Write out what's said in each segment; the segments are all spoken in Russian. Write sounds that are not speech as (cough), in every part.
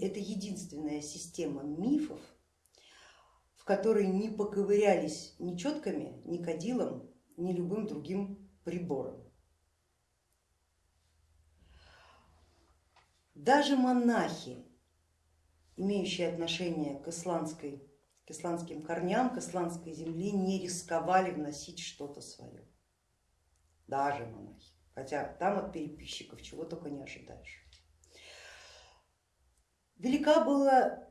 Это единственная система мифов, в которой не поковырялись ни четками, ни кадилом, ни любым другим прибором. Даже монахи, имеющие отношение к, исландской, к исландским корням, к исландской земле, не рисковали вносить что-то свое. Даже монахи, хотя там от переписчиков чего только не ожидаешь. Велика была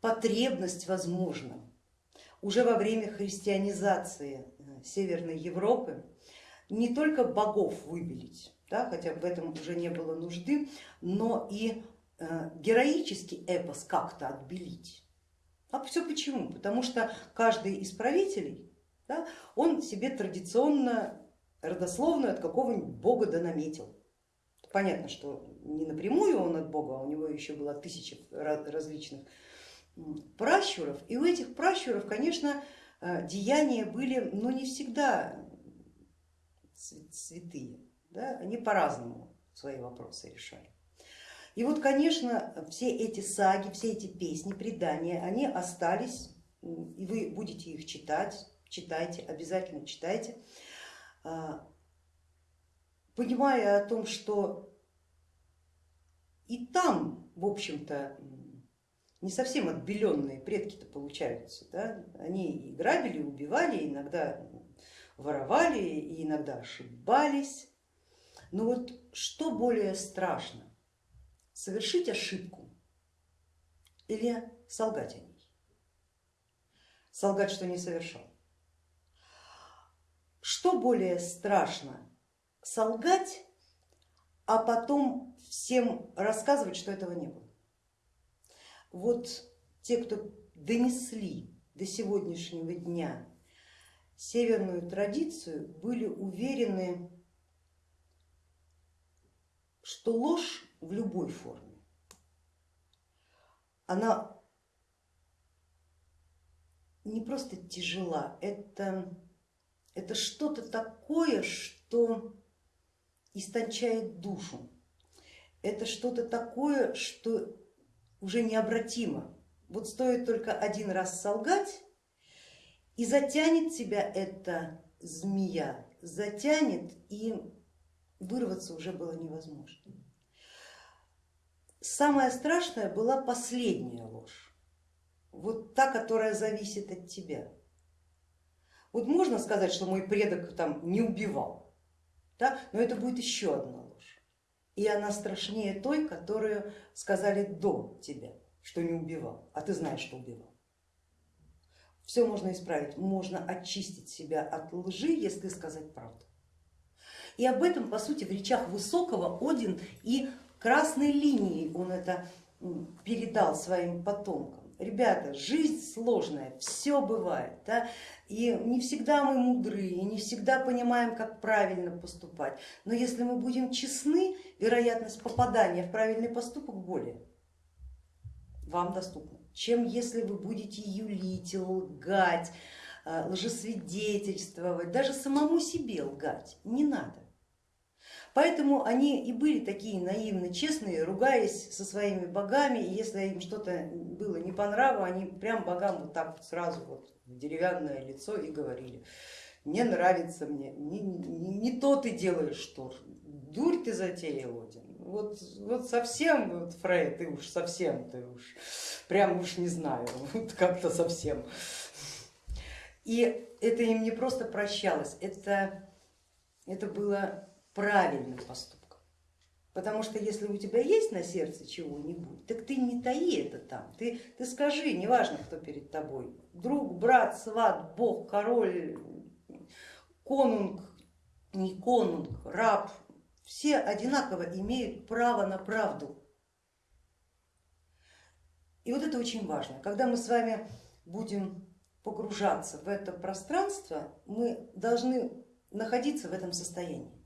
потребность, возможно, уже во время христианизации э, Северной Европы не только богов выбелить, да, хотя в этом уже не было нужды, но и э, героический эпос как-то отбелить. А все почему? Потому что каждый из правителей, да, он себе традиционно родословную от какого-нибудь бога да наметил. Понятно, что не напрямую он от Бога, а у него еще было тысяча различных пращуров. И у этих пращуров, конечно, э, деяния были, но не всегда святые. Да? Они по-разному свои вопросы решали. И вот, конечно, все эти саги, все эти песни, предания, они остались, и вы будете их читать, читайте, обязательно читайте. Понимая о том, что и там, в общем-то, не совсем отбеленные предки-то получаются. Да? Они и грабили, и убивали, иногда воровали, и иногда ошибались. Но вот что более страшно, совершить ошибку или солгать о ней? Солгать, что не совершал. Что более страшно, солгать, а потом всем рассказывать, что этого не было. Вот те, кто донесли до сегодняшнего дня северную традицию, были уверены, что ложь в любой форме, она не просто тяжела, это, это что-то такое, что истончает душу. Это что-то такое, что уже необратимо. Вот стоит только один раз солгать, и затянет тебя эта змея, затянет, и вырваться уже было невозможно. Самое страшное была последняя ложь, вот та, которая зависит от тебя. Вот можно сказать, что мой предок там не убивал, да? но это будет еще одна ложь. И она страшнее той, которую сказали до тебя, что не убивал, а ты знаешь, что убивал. Все можно исправить, можно очистить себя от лжи, если сказать правду. И об этом, по сути, в речах Высокого Один и красной линией он это передал своим потомкам. Ребята, жизнь сложная, все бывает, да? и не всегда мы мудры, и не всегда понимаем, как правильно поступать, но если мы будем честны, вероятность попадания в правильный поступок более вам доступна, чем если вы будете юлить, лгать, э, лжесвидетельствовать, даже самому себе лгать, не надо. Поэтому они и были такие наивно честные, ругаясь со своими богами, и если им что-то было не по нраву, они прям богам вот так вот сразу вот в деревянное лицо и говорили, не нравится мне, не, не, не то ты делаешь, что дурь ты затеял, Один. Вот, вот совсем, вот, Фрей, ты уж совсем, ты уж, прям уж не знаю, (laughs) вот как-то совсем. И это им не просто прощалось, это, это было правильным поступком. Потому что если у тебя есть на сердце чего-нибудь, так ты не таи это там, ты, ты скажи, неважно, кто перед тобой, друг, брат, сват, бог, король, конунг, не конунг, раб, все одинаково имеют право на правду. И вот это очень важно. Когда мы с вами будем погружаться в это пространство, мы должны находиться в этом состоянии.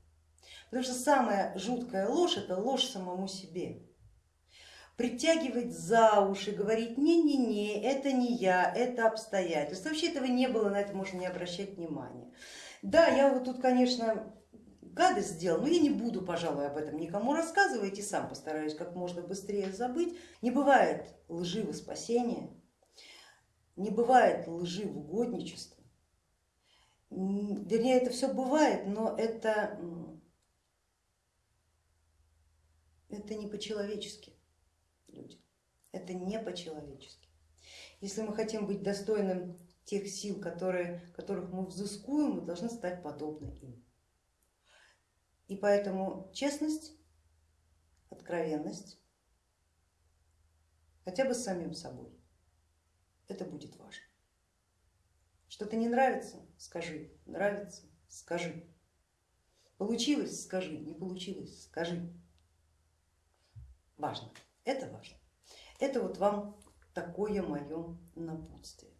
Потому что самая жуткая ложь это ложь самому себе. Притягивать за уши, говорить не-не-не, это не я, это обстоятельства. Вообще этого не было, на это можно не обращать внимания. Да, я вот тут, конечно, гадость сделал, но я не буду, пожалуй, об этом никому рассказывать и сам постараюсь как можно быстрее забыть. Не бывает лжи во спасение, не бывает лжи в угодничество. Вернее, это все бывает, но это, это не по-человечески, люди, это не по-человечески. Если мы хотим быть достойным тех сил, которые, которых мы взыскуем, мы должны стать подобны им. И поэтому честность, откровенность, хотя бы с самим собой, это будет важно. Что-то не нравится, скажи, нравится, скажи. Получилось, скажи, не получилось, скажи. Важно, это важно. Это вот вам такое мое напутствие.